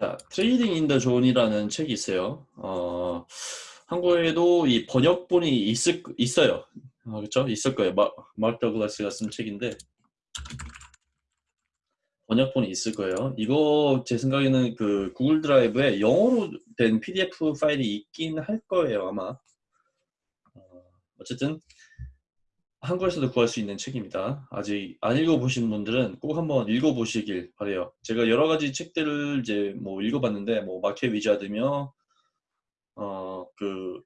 자, Trading in the Zone이라는 책이 있어요. 어, 한국에도 이 번역본이 있을, 있어요. 어, 그렇죠? 있을 거예요. 마, 마크 더글라스가 쓴 책인데 번역본이 있을 거예요. 이거 제 생각에는 그 Google Drive에 영어로 된 PDF 파일이 있긴 할 거예요, 아마. 어, 어쨌든 한국에서도 구할 수 있는 책입니다. 아직 안 읽어보신 분들은 꼭 한번 읽어보시길 바래요. 제가 여러 가지 책들을 이제 뭐 읽어봤는데 뭐 Market Wizard며 어 그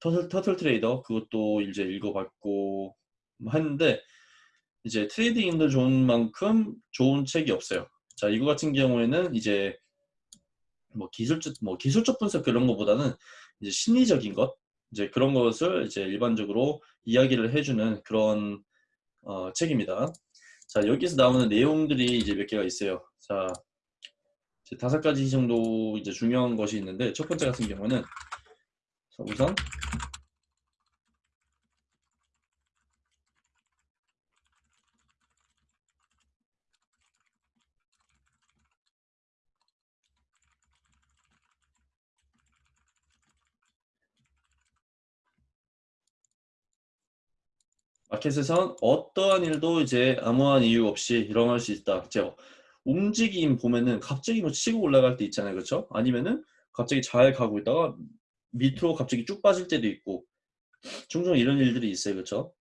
Turtle Turtle Trader 그것도 이제 읽어봤고 했는데 이제 Trading in the Zone만큼 좋은 책이 없어요. 자 이거 같은 경우에는 이제 뭐 기술적 뭐 기술적 분석 그런 것보다는 이제 심리적인 것 이제 그런 것을 이제 일반적으로 이야기를 해주는 그런 어, 책입니다. 자 여기서 나오는 내용들이 이제 몇 개가 있어요. 자 다섯 가지 정도 이제 중요한 것이 있는데 첫 번째 같은 경우는 우선 마켓에선 어떠한 일도 이제 아무한 이유 없이 일어날 수 있다. 제 움직임 보면은 갑자기 뭐 치고 올라갈 때 있잖아요. 그렇죠? 아니면은 갑자기 잘 가고 있다가 밑으로 갑자기 쭉 빠질 때도 있고 종종 이런 일들이 있어요. 그렇죠?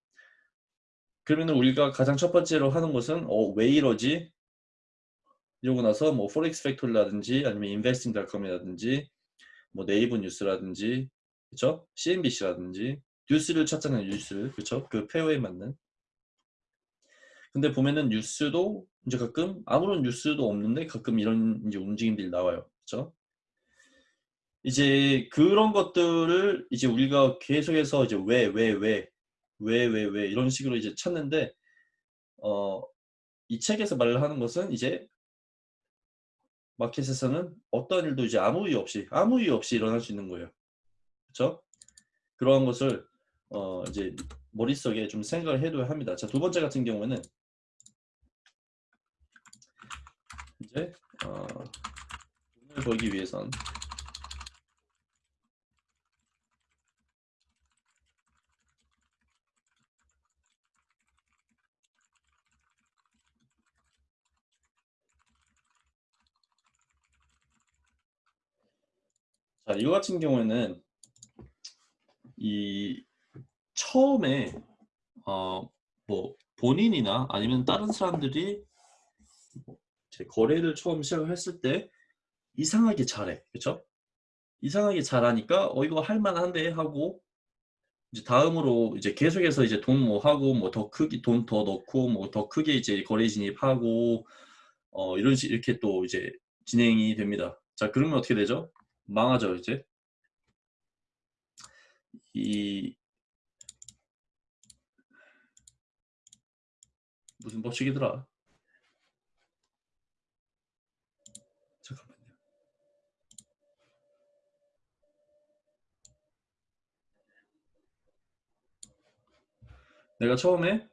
그러면 우리가 가장 첫 번째로 하는 것은 어, 왜 이러지? 이러고 나서 뭐 Forex Factory라든지 아니면 Investing.com이라든지 뭐 네이버 뉴스라든지 그렇죠? CNBC라든지 뉴스를 찾잖아요. 뉴스를. 그렇죠? 그 페어에 맞는. 근데 보면은 뉴스도 이제 가끔 아무런 뉴스도 없는데 가끔 이런 이제 움직임들이 나와요. 그렇죠? 이제 그런 것들을 이제 우리가 계속해서 이제 왜, 왜, 왜, 왜, 왜, 왜 이런 식으로 이제 찾는데 어, 이 책에서 말을 하는 것은 이제 마켓에서는 어떤 일도 이제 아무 이유 없이 아무 이유 없이 일어날 수 있는 거예요. 그렇죠? 그러한 것을 어 이제 머릿속에 좀 생각을 해둬야 합니다. 자, 두 번째 같은 경우에는 이제 어 돈을 벌기 위해선 자, 이거 같은 경우에는 이 처음에 어 뭐 본인이나 아니면 다른 사람들이 뭐 거래를 처음 시작을 했을 때 이상하게 잘해 그렇죠? 이상하게 잘하니까 어 이거 할만한데 하고 이제 다음으로 이제 계속해서 이제 돈 뭐 하고 뭐 더 크게 돈 더 넣고 뭐 더 크게 이제 거래 진입하고 어 이런 식 이렇게 또 이제 진행이 됩니다. 자 그러면 어떻게 되죠? 망하죠 이제 이 무슨 법칙이더라? 잠깐만요. 내가 처음에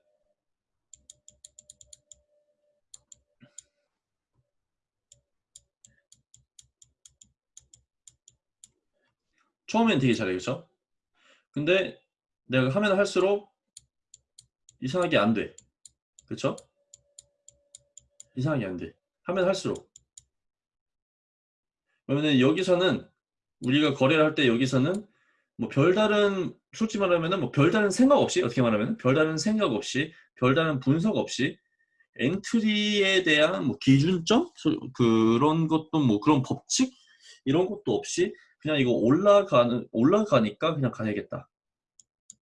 처음엔 되게 잘해 그죠? 근데 내가 하면 할수록 이상하게 안 돼. 그쵸? 이상하게 안 돼. 하면 할수록. 그러면 여기서는 우리가 거래를 할 때 여기서는 뭐 별다른 솔직히 말하면은 뭐 별다른 생각 없이 어떻게 말하면 별다른 생각 없이 별다른 분석 없이 엔트리에 대한 뭐 기준점 그런 것도 뭐 그런 법칙 이런 것도 없이 그냥 이거 올라가는 올라가니까 그냥 가야겠다.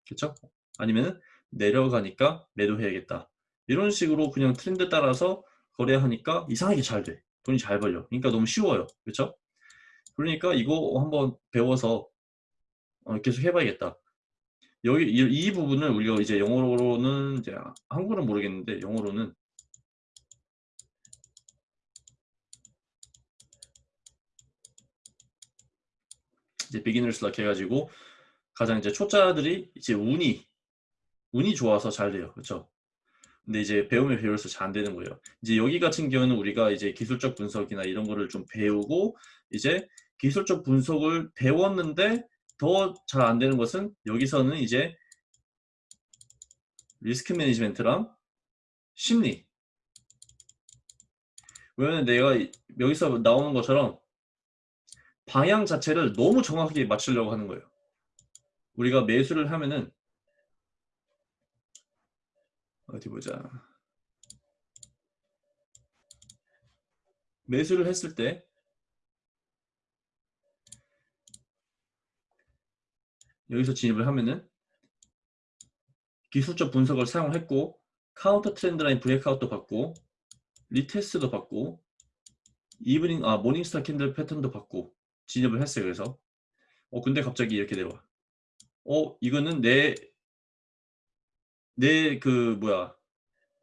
그렇죠? 아니면 내려가니까 매도해야겠다. 이런 식으로 그냥 트렌드 따라서 거래하니까 이상하게 잘 돼. 돈이 잘 벌려. 그러니까 너무 쉬워요. 그렇죠? 그러니까 이거 한번 배워서 어, 계속 해봐야겠다. 여기 이, 이, 부분을 우리가 이제 영어로는 이제 한국어는 모르겠는데 영어로는 이제 비기너스 락 해가지고 가장 이제 초짜들이 이제 운이 운이 좋아서 잘 돼요. 그렇죠? 근데 이제 배우면 배울수록 잘 안 되는 거예요. 이제 여기 같은 경우는 우리가 이제 기술적 분석이나 이런 거를 좀 배우고 이제 기술적 분석을 배웠는데 더 잘 안 되는 것은 여기서는 이제 리스크 매니지멘트랑 심리 왜냐면 내가 여기서 나오는 것처럼 방향 자체를 너무 정확하게 맞추려고 하는 거예요. 우리가 매수를 하면은 어디 보자. 매수를 했을 때 여기서 진입을 하면은 기술적 분석을 사용했고 counter trend line breakout도 받고 retest도 받고 evening 아 morning star candle 패턴도 받고 진입을 했어요. 그래서 어 근데 갑자기 이렇게 내려와. 어 이거는 내 내 그 뭐야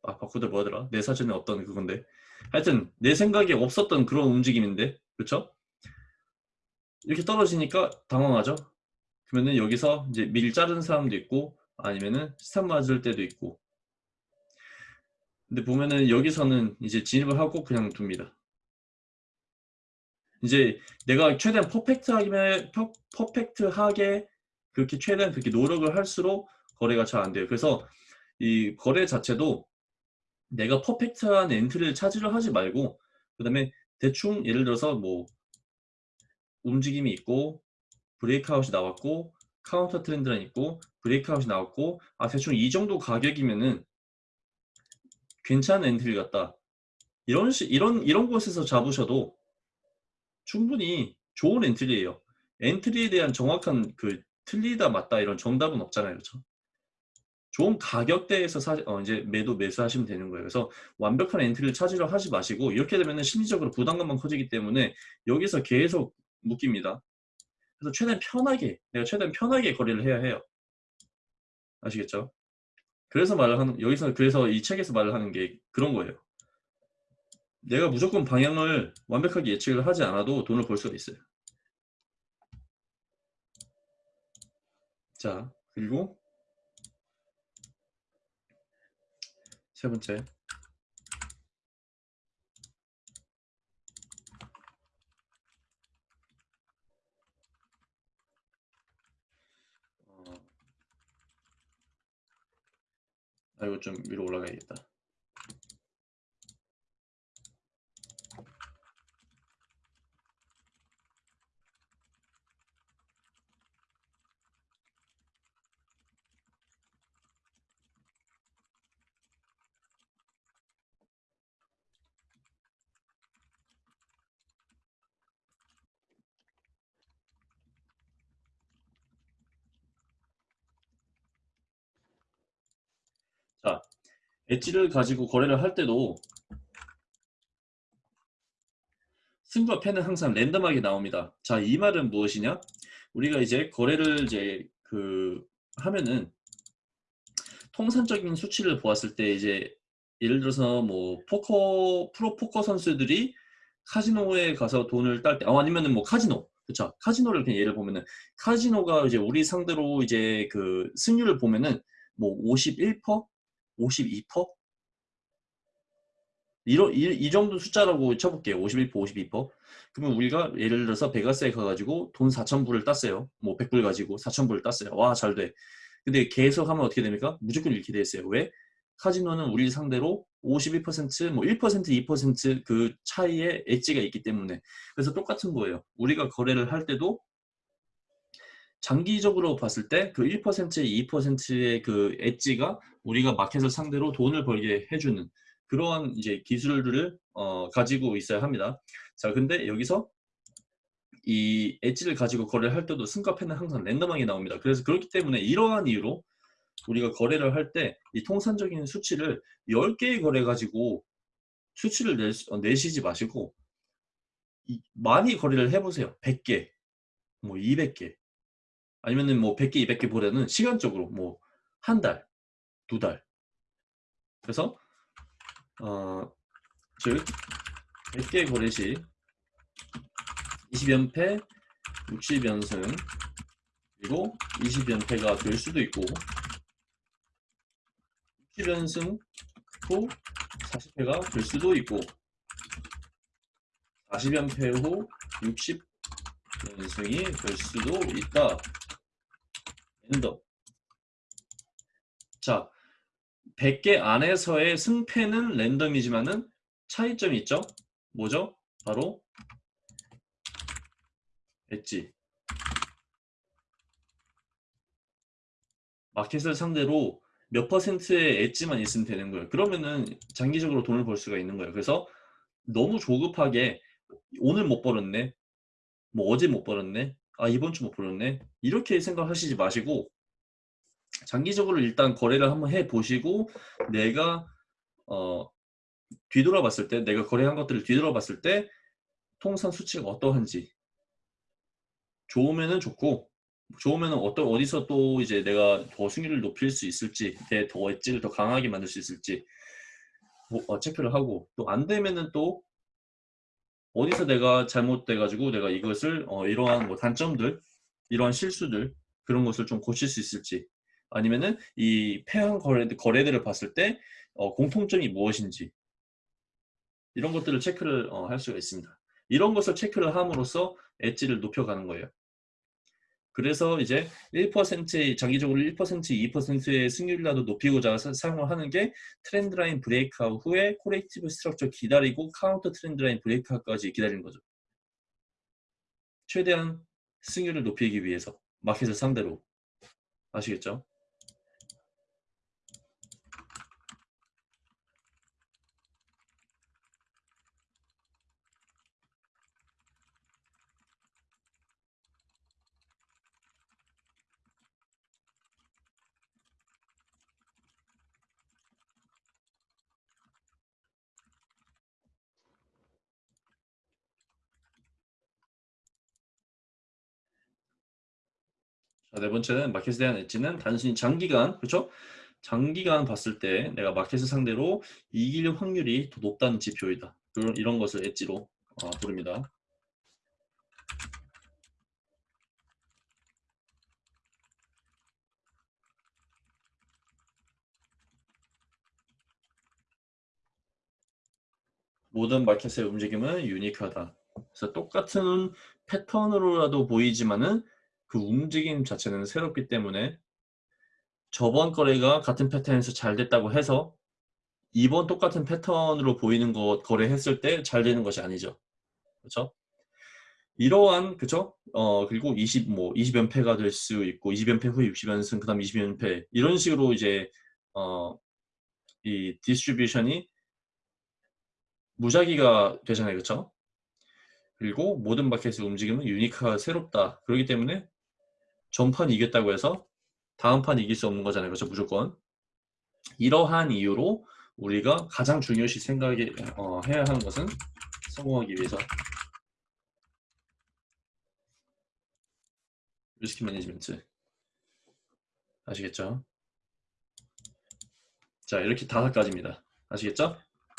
아 바꾸들 뭐하더라 내 사전에 없던 그건데 하여튼 내 생각에 없었던 그런 움직임인데 그렇죠? 이렇게 떨어지니까 당황하죠. 그러면은 여기서 이제 밀 자른 사람도 있고 아니면은 스탑 맞을 때도 있고 근데 보면은 여기서는 이제 진입을 하고 그냥 둡니다. 이제 내가 최대한 퍼펙트하게 퍼펙트하게 그렇게 최대한 그렇게 노력을 할수록 거래가 잘 안 돼요. 그래서 이 거래 자체도 내가 perfect한 entry를 찾으려 하지 말고 그 다음에 대충 예를 들어서 뭐 움직임이 있고 breakout이 나왔고 counter trend는 있고 breakout이 나왔고 아 대충 이 정도 가격이면은 괜찮은 entry 같다. 이런 시, 이런 이런 곳에서 잡으셔도 충분히 좋은 entry예요. entry에 대한 정확한 그 틀리다 맞다 이런 정답은 없잖아요. 그렇죠? 좋은 가격대에서 사, 어, 이제 매도 매수하시면 되는 거예요. 그래서 완벽한 entry를 찾으려 하지 마시고 이렇게 되면 심리적으로 부담감만 커지기 때문에 여기서 계속 묶입니다. 그래서 최대한 편하게 내가 최대한 편하게 거래를 해야 해요. 아시겠죠? 그래서 말을 하는 여기서 그래서 이 책에서 말을 하는 게 그런 거예요. 내가 무조건 방향을 완벽하게 예측을 하지 않아도 돈을 벌 수가 있어요. 자, 그리고 세 번째. 아 이거 좀 위로 올라가야겠다 자, 엣지를 가지고 거래를 할 때도 승부와 패는 항상 랜덤하게 나옵니다. 자, 이 말은 무엇이냐? 우리가 이제 거래를 이제 그 하면은 통산적인 수치를 보았을 때 이제 예를 들어서 뭐 포커 프로 포커 선수들이 카지노에 가서 돈을 딸 때, 어, 아니면은 뭐 카지노, 그쵸? 카지노를 그냥 예를 보면은 카지노가 이제 우리 상대로 이제 그 승률을 보면은 뭐 51%, 52%? 이러, 이, 이 정도 숫자라고 쳐볼게요. 51%, 52%. 그러면 우리가 예를 들어서 베가스에 가가지고 돈 4,000불을 땄어요. 뭐 100불 가지고 4,000불을 땄어요. 와, 잘 돼. 근데 계속 하면 어떻게 됩니까? 무조건 이렇게 돼 있어요. 왜? 카지노는 우리 상대로 51%, 뭐 1%, 2%그 차이의 엣지가 있기 때문에. 그래서 똑같은 거예요. 우리가 거래를 할 때도 장기적으로 봤을 때 그 1%, 2%의 그 엣지가 우리가 마켓을 상대로 돈을 벌게 해주는 그러한 이제 기술들을 어, 가지고 있어야 합니다. 자, 근데 여기서 이 엣지를 가지고 거래를 할 때도 승가패는 항상 랜덤하게 나옵니다. 그래서 그렇기 때문에 이러한 이유로 우리가 거래를 할 때 이 통산적인 수치를 10개의 거래 가지고 수치를 낼, 어, 내시지 마시고 이, 많이 거래를 해보세요. 100개, 뭐 200개 아니면은 뭐 100개, 200개 보다는 시간적으로 뭐 한 달, 두 달. 그래서 어, 즉 100개 거래 시 20연패, 60연승 그리고 20연패가 될 수도 있고 60연승, 후 40회가 될 수도 있고 40연패 후 60연승이 될 수도 있다. 엔더. 자, 100개 안에서의 승패는 랜덤이지만은 차이점이 있죠? 뭐죠? 바로 엣지. 마켓을 상대로 몇 퍼센트의 엣지만 있으면 되는 거예요. 그러면은 장기적으로 돈을 벌 수가 있는 거예요. 그래서 너무 조급하게 오늘 못 벌었네. 뭐 어제 못 벌었네. 아 이번 주 못 벌었네. 이렇게 생각하시지 마시고 장기적으로 일단 거래를 한번 해 보시고 내가 어 뒤돌아봤을 때 내가 거래한 것들을 뒤돌아봤을 때 통산 수치가 어떠한지 좋으면은 좋고 좋으면은 어떤 어디서 또 이제 내가 더 승률을 높일 수 있을지 내더 엣지를 더 강하게 만들 수 있을지 뭐, 어, 체크를 하고 또 안 되면은 또 어디서 내가 잘못돼 가지고 내가 이것을 어, 이러한 뭐 단점들 이러한 실수들 그런 것을 좀 고칠 수 있을지 아니면은 이 패한 거래, 거래들을 봤을 때 어, 공통점이 무엇인지 이런 것들을 체크를 어, 할 수가 있습니다. 이런 것을 체크를 함으로써 엣지를 높여가는 거예요. 그래서 이제 1% 장기적으로 1% 2%의 승률이라도 높이고자 사, 사용을 하는 게 trend line breakout 후에 corrective structure 기다리고 counter trend line breakout까지 기다리는 거죠. 최대한 승률을 높이기 위해서 마켓을 상대로 아시겠죠? 자, 네 번째는 마켓에 대한 엣지는 단순히 장기간, 그렇죠? 장기간 봤을 때 내가 마켓을 상대로 이길 확률이 더 높다는 지표이다. 그런 이런 것을 엣지로 어, 부릅니다. 모든 마켓의 움직임은 유니크하다. 그래서 똑같은 패턴으로라도 보이지만은 그 움직임 자체는 새롭기 때문에 저번 거래가 같은 패턴에서 잘 됐다고 해서 이번 똑같은 패턴으로 보이는 것 거래했을 때 잘 되는 것이 아니죠. 그렇죠? 이러한 그죠? 어 그리고 20 뭐 20연패가 될 수 있고 20연패 후에 60연승 그다음 20연패 이런 식으로 이제 어 이 distribution이 무작위가 되잖아요. 그렇죠? 그리고 모든 마켓의 움직임은 unique가 새롭다. 그렇기 때문에 전판 이겼다고 해서 다음 판 이길 수 없는 거잖아요. 그렇죠? 무조건. 이러한 이유로 우리가 가장 중요시 생각해 어, 하는 것은 성공하기 위해서 risk management 아시겠죠? 자 이렇게 다섯 가지입니다. 아시겠죠?